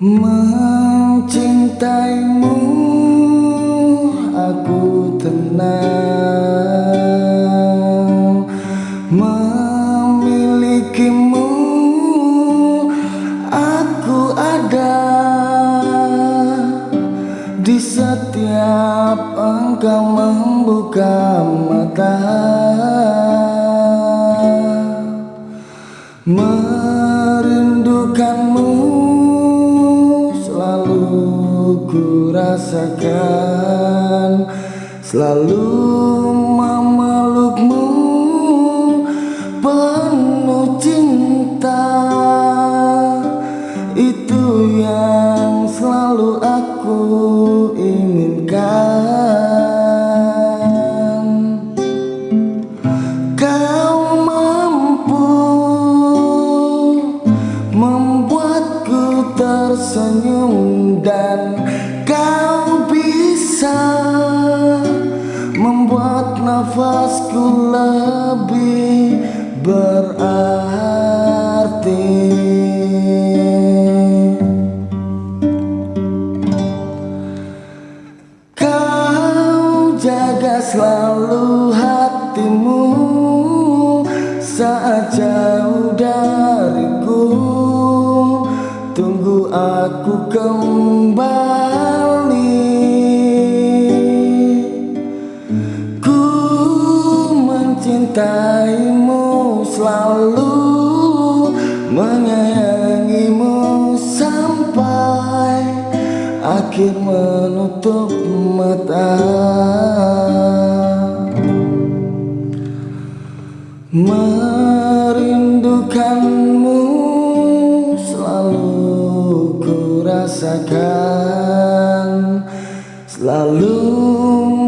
Mencintaimu aku tenang. Memilikimu aku ada Di setiap engkau membuka mata. Merindukanmu ku rasakan Selalu memelukmu penuh cinta. Itu yang selalu aku inginkan bisa membuat nafasku lebih berarti. Kau jaga selalu hatimu saat jauh Akhir menutup mata. Merindukanmu rasakan. Selalu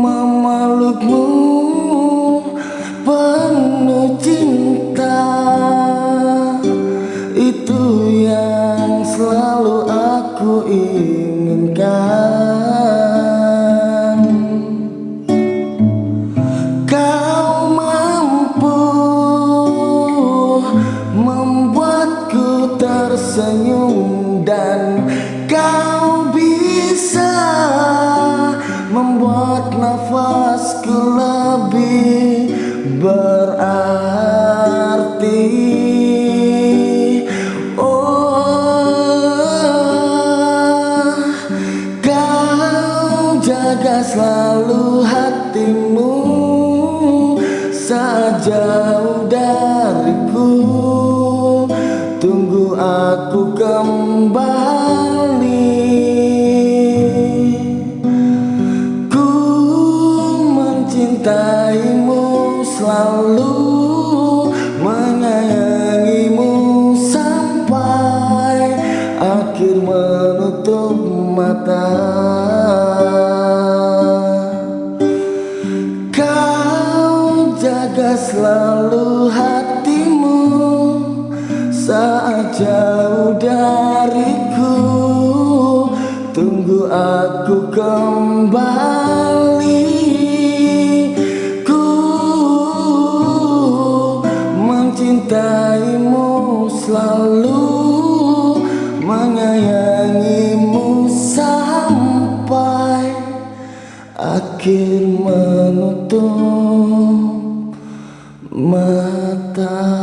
memelukmu penuh cinta. Itu yang selalu aku Kau mampu membuatku tersenyum dan Kau bisa membuat nafasku lebih berarti saat dariku. Tunggu aku kembali. Mencintaimu selalu menyayangimu sampai akhir menutup mata jaga selalu hatimu saat jauh dariku. Tunggu aku kembali. Mencintaimu selalu menyayangimu sampai akhir mata